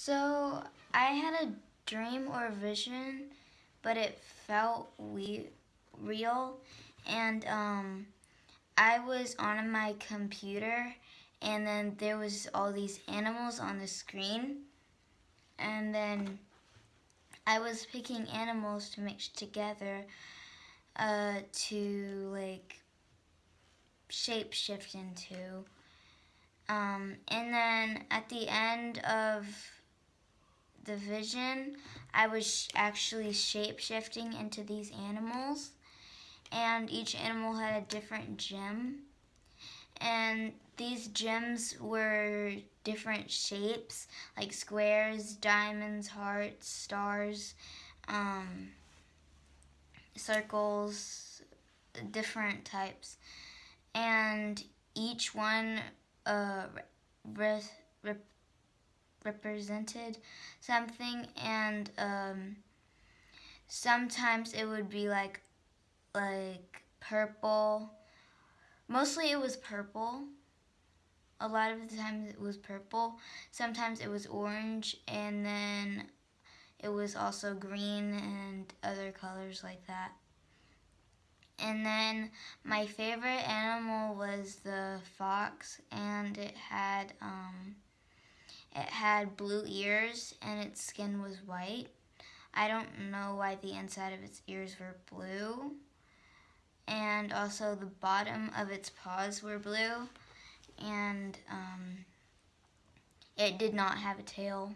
So I had a dream or vision, but it felt we- real. And um, I was on my computer, and then there was all these animals on the screen. And then I was picking animals to mix together uh, to like shape shift into. Um, and then at the end of the vision, I was actually shape shifting into these animals, and each animal had a different gem. And these gems were different shapes, like squares, diamonds, hearts, stars, um, circles, different types. And each one uh, re- re- represented something and um, sometimes it would be like like purple. Mostly it was purple. A lot of the times it was purple. Sometimes it was orange and then it was also green and other colors like that. And then my favorite animal was the fox and it had um, it had blue ears and its skin was white. I don't know why the inside of its ears were blue. And also the bottom of its paws were blue. And um, it did not have a tail.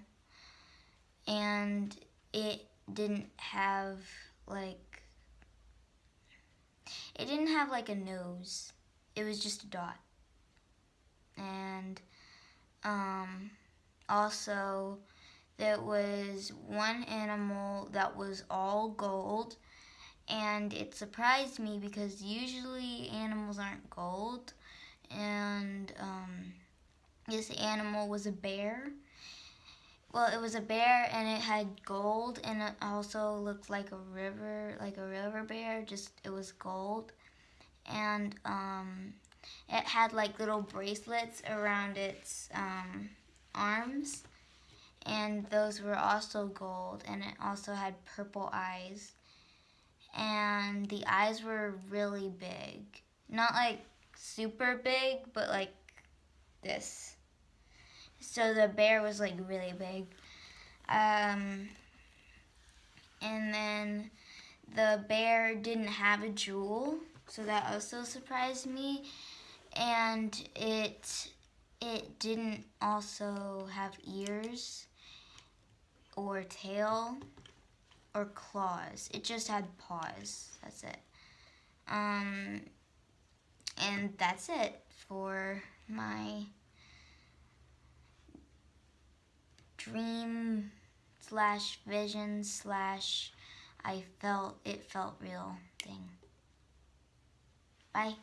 And it didn't have like, it didn't have like a nose. It was just a dot. And um, also, there was one animal that was all gold, and it surprised me because usually animals aren't gold. And um, this animal was a bear. Well, it was a bear and it had gold, and it also looked like a river, like a river bear, just it was gold. And um, it had like little bracelets around its um, arms and those were also gold and it also had purple eyes. And the eyes were really big. Not like super big but like this. So the bear was like really big. Um, and then the bear didn't have a jewel so that also surprised me. And it it didn't also have ears or tail or claws. It just had paws. That's it. Um, and that's it for my dream slash vision slash I felt it felt real thing. Bye.